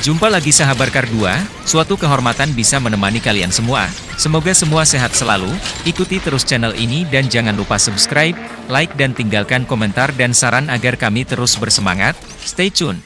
Jumpa lagi sahabat Kar2, suatu kehormatan bisa menemani kalian semua. Semoga semua sehat selalu, ikuti terus channel ini dan jangan lupa subscribe, like dan tinggalkan komentar dan saran agar kami terus bersemangat. Stay tune!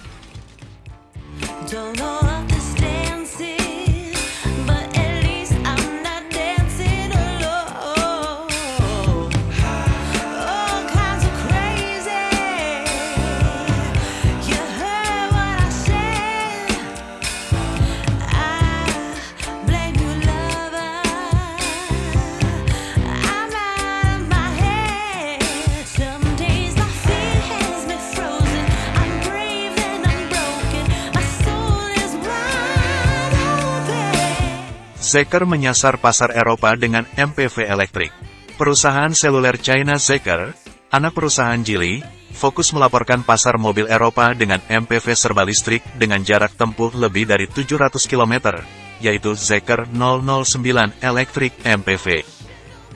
Zeker menyasar pasar Eropa dengan MPV elektrik. Perusahaan seluler China Zeker, anak perusahaan Geely, fokus melaporkan pasar mobil Eropa dengan MPV serba listrik dengan jarak tempuh lebih dari 700 km, yaitu Zeker 009 Electric MPV.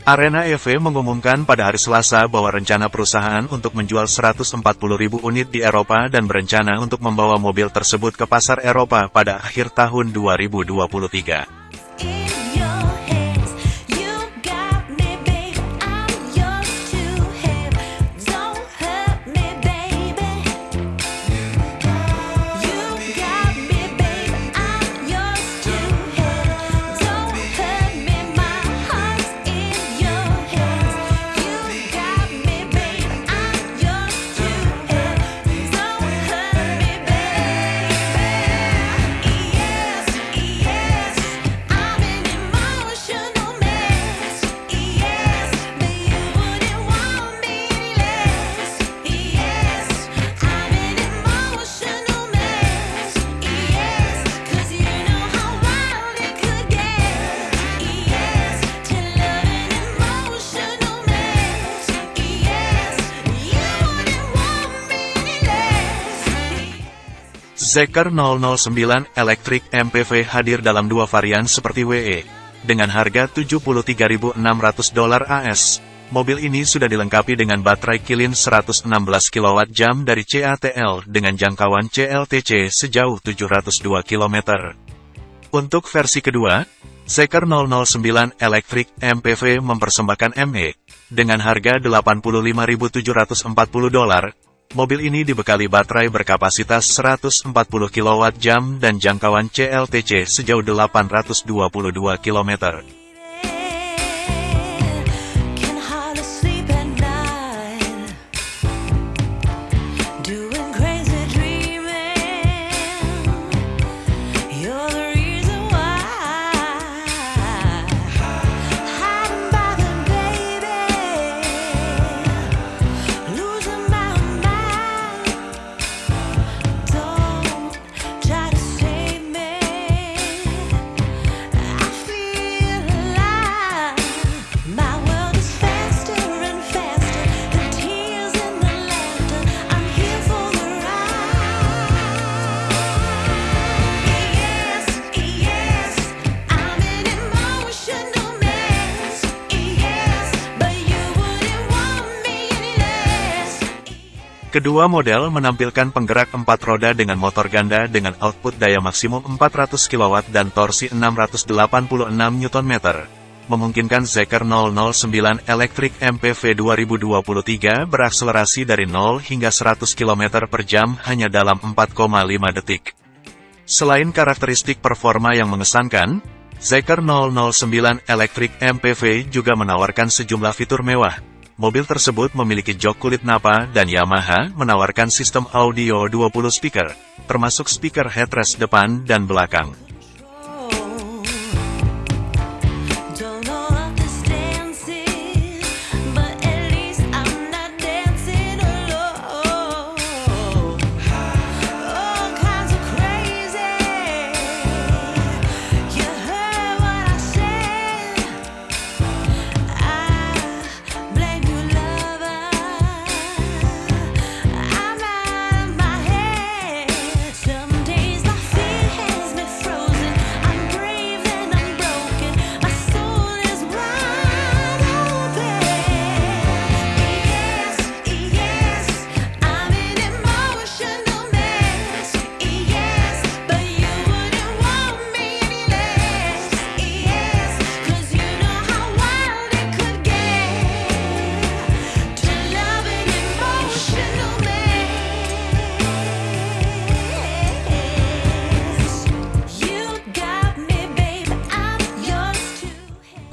Arena EV mengumumkan pada hari Selasa bahwa rencana perusahaan untuk menjual 140.000 unit di Eropa dan berencana untuk membawa mobil tersebut ke pasar Eropa pada akhir tahun 2023. Zeker 009 Electric MPV hadir dalam dua varian seperti WE. Dengan harga 73.600 dolar AS, mobil ini sudah dilengkapi dengan baterai kilin 116 kWh dari CATL dengan jangkauan CLTC sejauh 702 km. Untuk versi kedua, Zeker 009 Electric MPV mempersembahkan ME dengan harga 85.740 dolar. Mobil ini dibekali baterai berkapasitas 140 kWh dan jangkauan CLTC sejauh 822 km. Kedua model menampilkan penggerak empat roda dengan motor ganda dengan output daya maksimum 400 kW dan torsi 686 Nm, memungkinkan Zeker 009 Electric MPV 2023 berakselerasi dari 0 hingga 100 km per jam hanya dalam 4,5 detik. Selain karakteristik performa yang mengesankan, Zeker 009 Electric MPV juga menawarkan sejumlah fitur mewah. Mobil tersebut memiliki jok kulit napa dan Yamaha menawarkan sistem audio 20 speaker, termasuk speaker headrest depan dan belakang.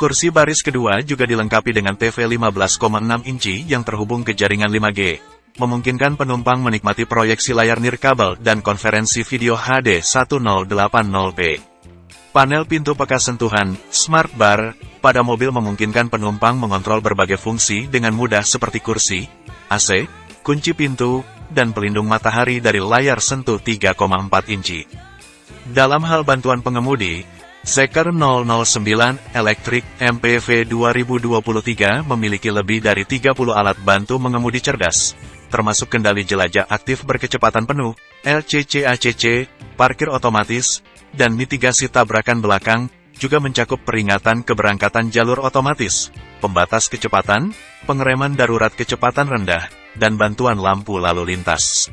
Kursi baris kedua juga dilengkapi dengan TV 15,6 inci yang terhubung ke jaringan 5G, memungkinkan penumpang menikmati proyeksi layar nirkabel dan konferensi video HD 1080p. Panel pintu peka sentuhan, Smart Bar, pada mobil memungkinkan penumpang mengontrol berbagai fungsi dengan mudah seperti kursi, AC, kunci pintu, dan pelindung matahari dari layar sentuh 3,4 inci. Dalam hal bantuan pengemudi, Zeker 009 Electric MPV 2023 memiliki lebih dari 30 alat bantu mengemudi cerdas, termasuk kendali jelajah aktif berkecepatan penuh, LCC-ACC, parkir otomatis, dan mitigasi tabrakan belakang, juga mencakup peringatan keberangkatan jalur otomatis, pembatas kecepatan, pengereman darurat kecepatan rendah, dan bantuan lampu lalu lintas.